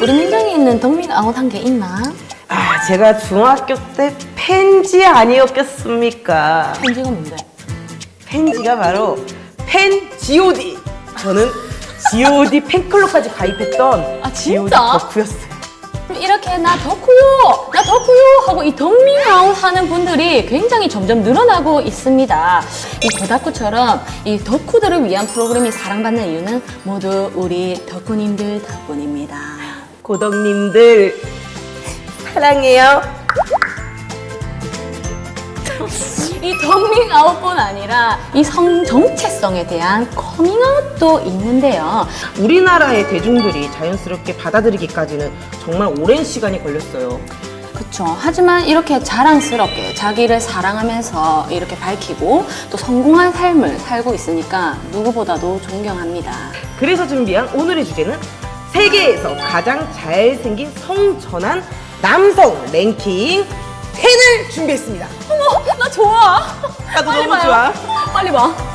우리 민정이 있는 덕밍아웃 한 게 있나? 아, 제가 중학교 때 팬지 아니었겠습니까? 팬지가 뭔데? 팬지가 바로 팬 G.O.D. 저는 G.O.D 팬클럽까지 가입했던 아, G.O.D? 덕후였어요. 이렇게 나 덕후요, 나 덕후요 하고 이 덕밍아웃 하는 분들이 굉장히 점점 늘어나고 있습니다. 이 고다쿠처럼 이 덕후들을 위한 프로그램이 사랑받는 이유는 모두 우리 덕후님들 덕분입니다. 고덕님들 사랑해요. 이 덕민 아웃뿐 아니라 이 성 정체성에 대한 커밍아웃도 있는데요. 우리나라의 대중들이 자연스럽게 받아들이기까지는 정말 오랜 시간이 걸렸어요. 그렇죠. 하지만 이렇게 자랑스럽게 자기를 사랑하면서 이렇게 밝히고 또 성공한 삶을 살고 있으니까 누구보다도 존경합니다. 그래서 준비한 오늘의 주제는 세계에서 가장 잘생긴 성전한 남성 랭킹 10을 준비했습니다. 어머, 나 좋아. 나도 너무. 좋아. 빨리 봐.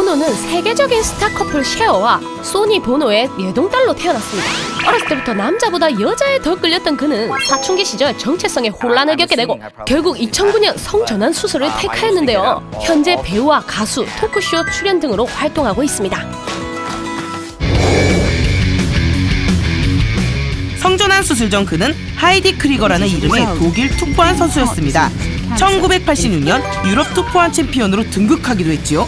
보노는 세계적인 스타 커플 셰어와 소니 보노의 예동딸로 태어났습니다. 어렸을 때부터 남자보다 여자에 더 끌렸던 그는 사춘기 시절 정체성에 혼란을 겪게 되고 결국 2009년 성전환 수술을 택하였는데요. 현재 배우와 가수, 토크쇼 출연 등으로 활동하고 있습니다. 성전환 수술 전 그는 하이디 크리거라는 이름의 독일 투포한 선수였습니다. 1986년 유럽 투포환 챔피언으로 등극하기도 했지요.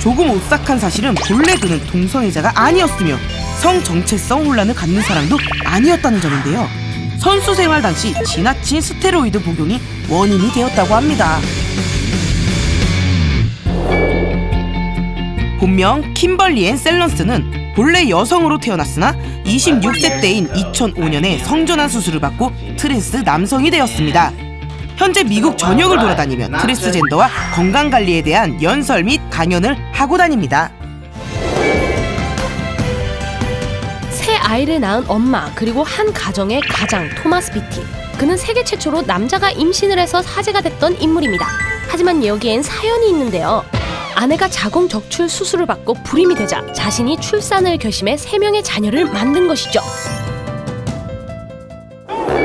조금 오싹한 사실은 본래 그는 동성애자가 아니었으며 성 정체성 혼란을 갖는 사람도 아니었다는 점인데요. 선수 생활 당시 지나친 스테로이드 복용이 원인이 되었다고 합니다. 본명 킴벌리 앤 셀런스는 본래 여성으로 태어났으나 26세 때인 2005년에 성전환 수술을 받고 트랜스 남성이 되었습니다. 현재 미국 전역을 돌아다니며 트랜스젠더와 건강관리에 대한 연설 및 강연을 하고 다닙니다. 세 아이를 낳은 엄마 그리고 한 가정의 가장 토마스 비티. 그는 세계 최초로 남자가 임신을 해서 화제가 됐던 인물입니다. 하지만 여기엔 사연이 있는데요. 아내가 자궁 적출 수술을 받고 불임이 되자 자신이 출산을 결심해 세 명의 자녀를 만든 것이죠.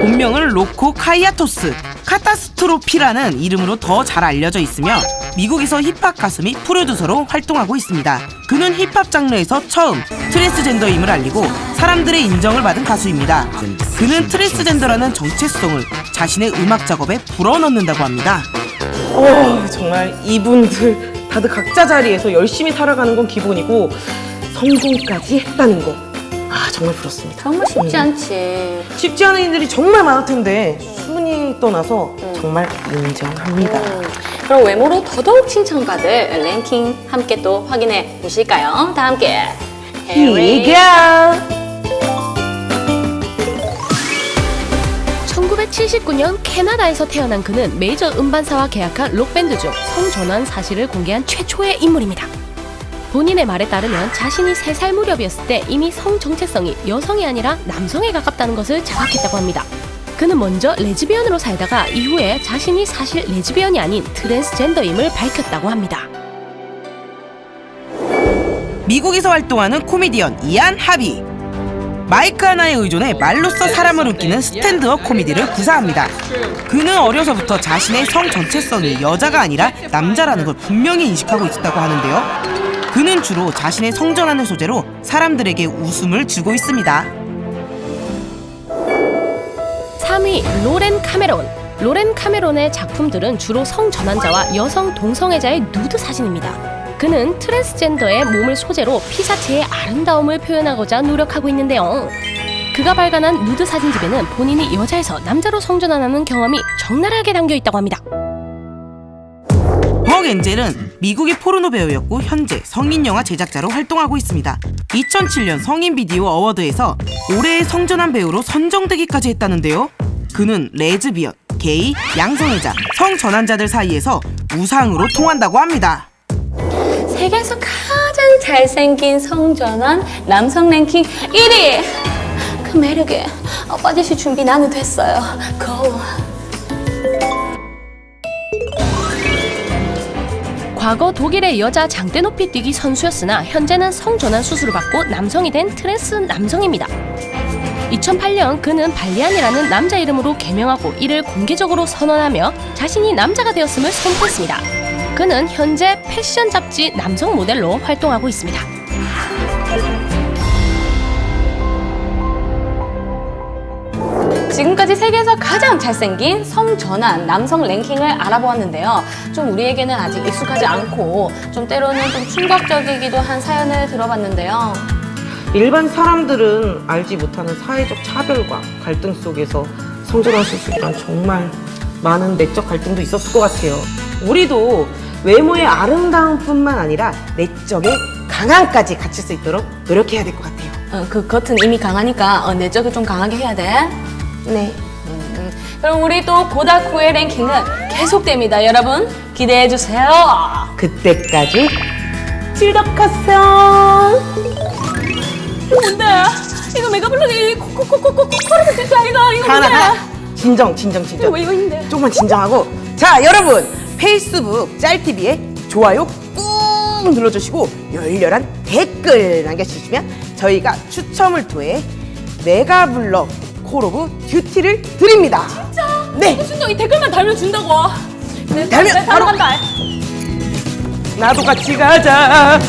본명은 로코 카이아토스 카타스트로피라는 이름으로 더 잘 알려져 있으며 미국에서 힙합 가수 및 프로듀서로 활동하고 있습니다. 그는 힙합 장르에서 처음 트랜스젠더임을 알리고 사람들의 인정을 받은 가수입니다. 그는 트랜스젠더라는 정체성을 자신의 음악 작업에 불어넣는다고 합니다. 어, 정말 이분들 다들 각자 자리에서 열심히 살아가는 건 기본이고 성공까지 했다는 거. 아, 정말 부럽습니다. 정말 쉽지 않지. 쉽지 않은 일들이 정말 많을 텐데 순위 떠나서 정말 인정합니다. 음, 그럼 외모로 더더욱 칭찬받을 랭킹 함께 또 확인해 보실까요? 다 함께. Here we go. 1979년 캐나다에서 태어난 그는 메이저 음반사와 계약한 록밴드 중 성전환 사실을 공개한 최초의 인물입니다. 본인의 말에 따르면 자신이 3살 무렵이었을 때 이미 성 정체성이 여성이 아니라 남성에 가깝다는 것을 자각했다고 합니다. 그는 먼저 레즈비언으로 살다가 이후에 자신이 사실 레즈비언이 아닌 트랜스젠더임을 밝혔다고 합니다. 미국에서 활동하는 코미디언 이안 하비. 마이크 하나에 의존해 말로써 사람을 웃기는 스탠드업 코미디를 구사합니다. 그는 어려서부터 자신의 성 정체성이 여자가 아니라 남자라는 걸 분명히 인식하고 있었다고 하는데요. 그는 주로 자신의 성전환을 소재로 사람들에게 웃음을 주고 있습니다. 3위 로렌 카메론 로렌 카메론의 작품들은 주로 성전환자와 여성 동성애자의 누드 사진입니다. 그는 트랜스젠더의 몸을 소재로 피사체의 아름다움을 표현하고자 노력하고 있는데요. 그가 발간한 누드 사진집에는 본인이 여자에서 남자로 성전환하는 경험이 적나라하게 담겨 있다고 합니다. 벅 엔젤은 미국의 포르노 배우였고 현재 성인 영화 제작자로 활동하고 있습니다. 2007년 성인 비디오 어워드에서 올해의 성전환 배우로 선정되기까지 했다는데요. 그는 레즈비언, 게이, 양성애자, 성전환자들 사이에서 우상으로 통한다고 합니다. 세계에서 가장 잘생긴 성전환 남성 랭킹 1위. 그 매력에 어, 빠지실 준비 나는 됐어요. Go. 과거 독일의 여자 장대 높이 뛰기 선수였으나 현재는 성전환 수술을 받고 남성이 된 트랜스 남성입니다. 2008년 그는 발리안이라는 남자 이름으로 개명하고 이를 공개적으로 선언하며 자신이 남자가 되었음을 선포했습니다. 그는 현재 패션 잡지 남성 모델로 활동하고 있습니다. 지금까지 세계에서 가장 잘생긴 성전환 남성 랭킹을 알아보았는데요. 좀 우리에게는 아직 익숙하지 않고 좀 때로는 좀 충격적이기도 한 사연을 들어봤는데요. 일반 사람들은 알지 못하는 사회적 차별과 갈등 속에서 성전환 수술이란 정말 많은 내적 갈등도 있었을 것 같아요. 우리도 외모의 아름다움뿐만 아니라 내적의 강함까지 갖출 수 있도록 노력해야 될 것 같아요. 어, 그 겉은 이미 강하니까 어, 내적을 좀 강하게 해야 돼. 네. 음, 그럼 우리 또 고다쿠의 랭킹은 계속됩니다. 여러분 기대해 주세요. 그때까지 즐겁겠어. 뭔데? 이거 메가블록이 코코코코코 코르트 진짜 이거 이거 하나 뭔데? 하나. 진정 진정 진정. 이거 이거 있는데. 조금만 진정하고 자 여러분 페이스북 짤TV에 좋아요 꾹 눌러주시고 열렬한 댓글 남겨주시면 저희가 추첨을 통해 메가블럭 콜 오브 듀티를 드립니다. 진짜? 네. 순정 이 댓글만 달면 준다고. 네, 달면 네, 바로 간다 나도 같이 가자.